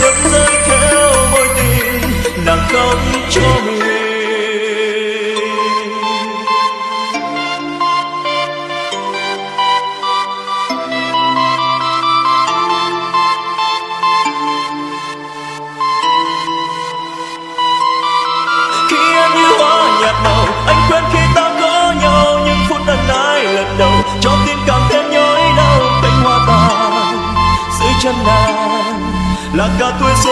September. Nhói đau cánh